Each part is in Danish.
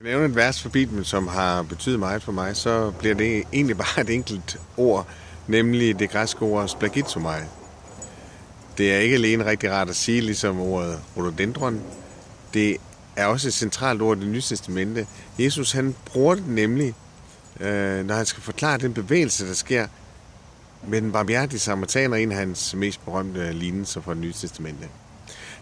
jeg nævne et vers for Bibelen, som har betydet meget for mig, så bliver det egentlig bare et enkelt ord, nemlig det græske ord splagitomai. Det er ikke alene rigtig rart at sige, ligesom ordet rhododendron. Det er også et centralt ord i det nye testamente. Jesus han bruger det nemlig, øh, når han skal forklare den bevægelse, der sker med den barmhjertige samaritaner, en af hans mest berømte lignelser fra det nye testamente.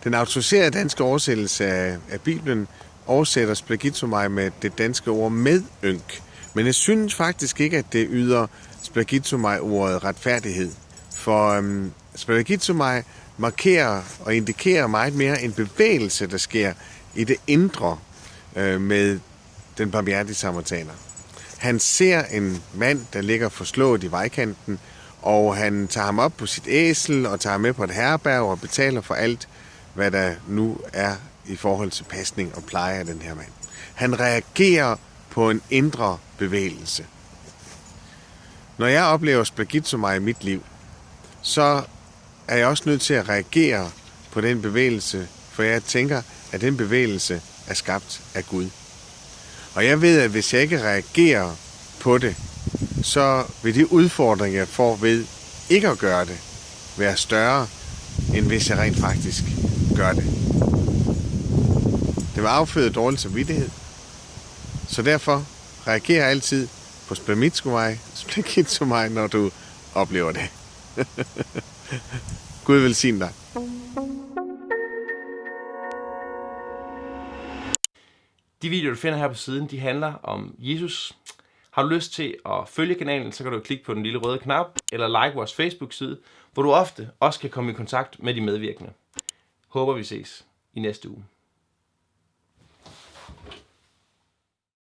Den autoriserede danske oversættelse af, af Bibelen oversætter splagizomai med det danske ord medynk. Men jeg synes faktisk ikke, at det yder splagizomai-ordet retfærdighed. For øhm, splagizomai markerer og indikerer meget mere en bevægelse, der sker i det indre øh, med den barmhjertige samaritaner. Han ser en mand, der ligger forslået i vejkanten, og han tager ham op på sit æsel og tager ham med på et herberg og betaler for alt, hvad der nu er i forhold til pasning og pleje af den her mand. Han reagerer på en indre bevægelse. Når jeg oplever splagizomai i mit liv, så er jeg også nødt til at reagere på den bevægelse, for jeg tænker, at den bevægelse er skabt af Gud. Og jeg ved, at hvis jeg ikke reagerer på det, så vil de udfordringer, jeg får ved ikke at gøre det, være større, end hvis jeg rent faktisk gør det. Vil afføde dårlig samvittighed. Så derfor reagerer altid på splagizomai, når du oplever det. Gud velsigne dig. De videoer, du finder her på siden, de handler om Jesus. Har du lyst til at følge kanalen, så kan du klikke på den lille røde knap, eller like vores Facebook-side, hvor du ofte også kan komme i kontakt med de medvirkende. Håber vi ses i næste uge.